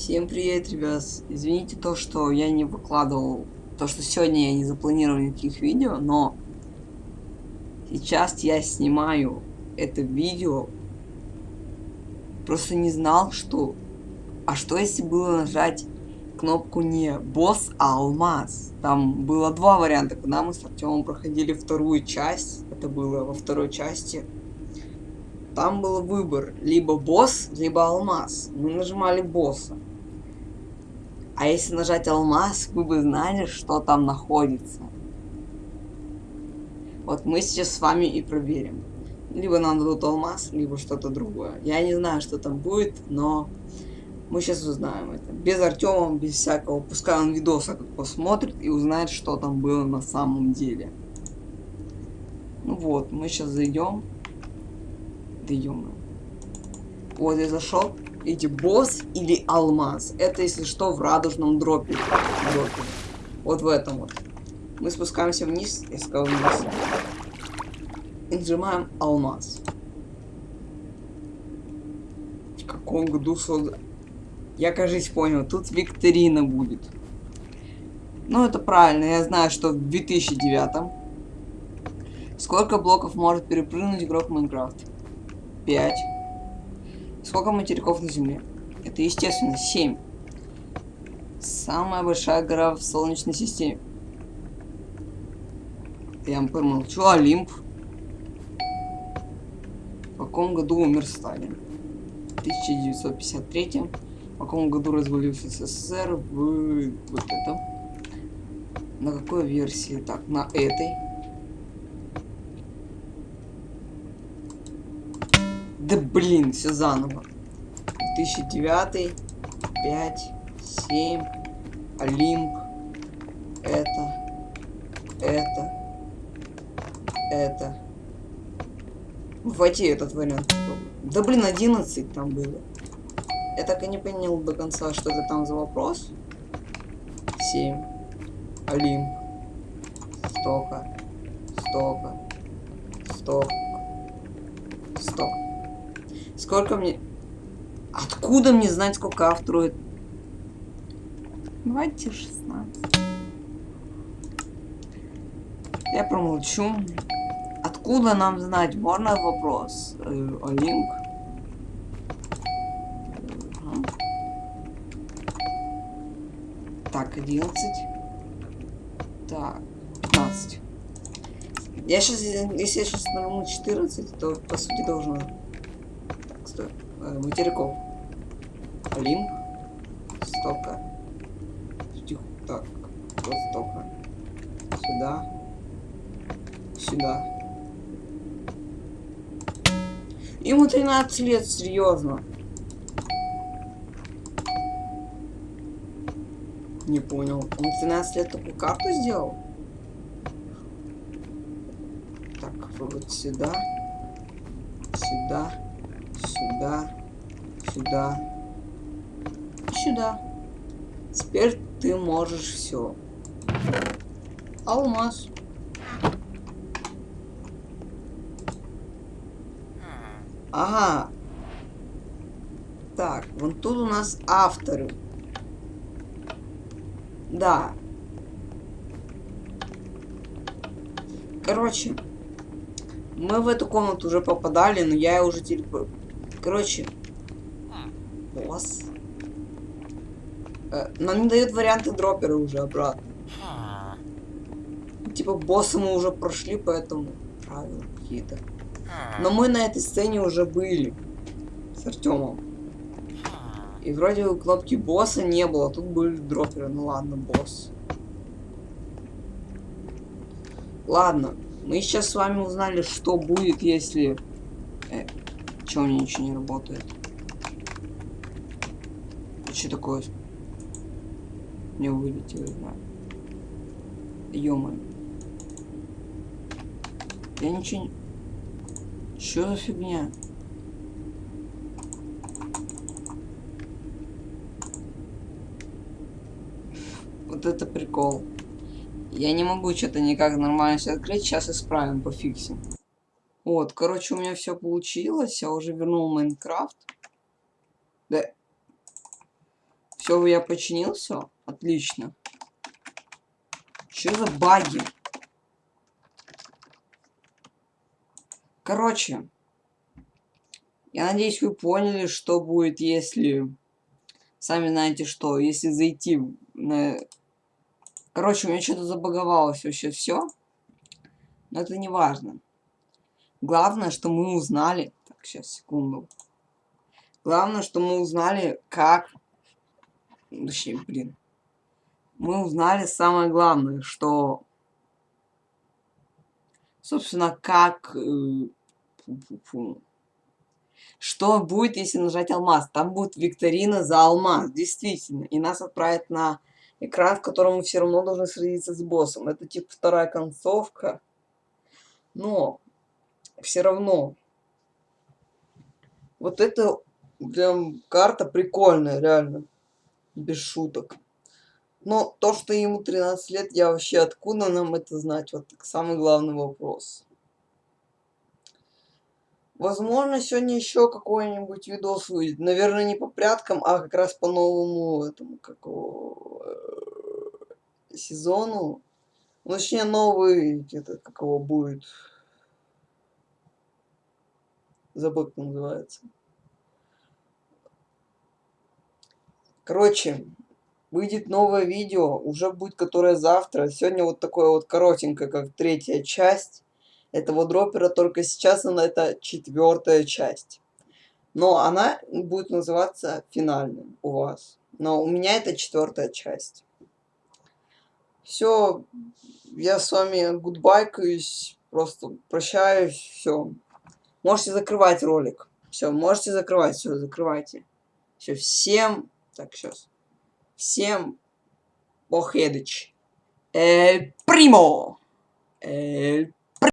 Всем привет, ребят. Извините то, что я не выкладывал, то, что сегодня я не запланировал никаких видео, но сейчас я снимаю это видео. Просто не знал, что... А что если было нажать кнопку не босс, а алмаз? Там было два варианта, когда мы с Артемом проходили вторую часть. Это было во второй части. Там был выбор, либо босс, либо алмаз. Мы нажимали босса. А если нажать алмаз, вы бы знали, что там находится. Вот мы сейчас с вами и проверим. Либо нам дадут алмаз, либо что-то другое. Я не знаю, что там будет, но мы сейчас узнаем это. Без Артема, без всякого. Пускай он видоса как посмотрит и узнает, что там было на самом деле. Ну вот, мы сейчас зайдем. Да -мо. Вот я зашел. Эти босс или алмаз. Это, если что, в радужном дропе. дропе. Вот в этом вот. Мы спускаемся вниз, я сказал вниз. И нажимаем алмаз. В каком году создан? Я, кажется, понял. Тут викторина будет. Ну, это правильно. Я знаю, что в 2009 Сколько блоков может перепрыгнуть игрок в Майнкрафт? 5. Сколько материков на Земле? Это, естественно, 7. Самая большая гора в Солнечной системе. Я помолчу. Олимп. В каком году умер Сталин? В 1953. В каком году развалился СССР? В вот этом. На какой версии? Так, на этой. Да блин, все заново. 2009, 5, 7, Олимп, это, это, это. Вводи этот вариант. Да блин, 11 там было. Я так и не понял до конца, что это там за вопрос. 7. Олимп. Стока. Стока. Сток. Сколько мне... Откуда мне знать, сколько автору... Давайте 16. Я промолчу. Откуда нам знать? Можно вопрос? Э, Олимп. Ага. Так, 11. Так, 15. Я сейчас, если я сейчас нажму 14, то по сути должно стой, э, материков. Олимп. Стока. Тихо. Так. Вот стока. Сюда. Сюда. Ему 13 лет, серьезно. Не понял. Он 13 лет такую карту сделал? Так, вот сюда. Сюда сюда, сюда, сюда. Теперь ты можешь все. Алмаз. Ага. Так, вон тут у нас авторы. Да. Короче, мы в эту комнату уже попадали, но я уже теперь Короче. Босс. Э, нам не дают варианты дропера уже обратно. Типа босса мы уже прошли, поэтому правила какие-то. Но мы на этой сцене уже были. С Артемом. И вроде у кнопки босса не было, тут были дроперы. Ну ладно, босс. Ладно, мы сейчас с вами узнали, что будет, если... Э, Чего у меня ничего не работает? А что такое? Не вылетело, да. ё Я ничего не... Чё за фигня? Вот это прикол. Я не могу что-то никак нормально все открыть. Сейчас исправим, пофиксим. Вот, короче, у меня все получилось. Я уже вернул Майнкрафт. Да. Все, я починил все. Отлично. Что за баги? Короче, я надеюсь, вы поняли, что будет, если... Сами знаете что, если зайти на... Короче, у меня что-то забаговалось вообще все. Но это не важно. Главное, что мы узнали... Так, сейчас, секунду. Главное, что мы узнали, как... Точнее, блин. Мы узнали самое главное, что... Собственно, как... Э, что будет, если нажать алмаз? Там будет викторина за алмаз, действительно. И нас отправят на экран, в котором мы все равно должны сразиться с боссом. Это типа вторая концовка. Но все равно. Вот это прям карта прикольная, реально. Без шуток. Но то, что ему 13 лет, я вообще откуда нам это знать? Вот самый главный вопрос. Возможно, сегодня еще какой-нибудь видос выйдет. Наверное, не по пряткам, а как раз по новому этому какого э, сезону. Ну, точнее, новый, где-то какого будет. Забыл, как называется. Короче, выйдет новое видео, уже будет которое завтра. Сегодня вот такое вот коротенькое, как третья часть этого дропера, только сейчас она это четвертая часть. Но она будет называться финальным у вас. Но у меня это четвертая часть. Все, я с вами гудбайкаюсь, просто прощаюсь, все. Можете закрывать ролик. Все, можете закрывать, все, закрывайте. Все, всем, так, сейчас. Всем Охедыч. Эль Примо. Эль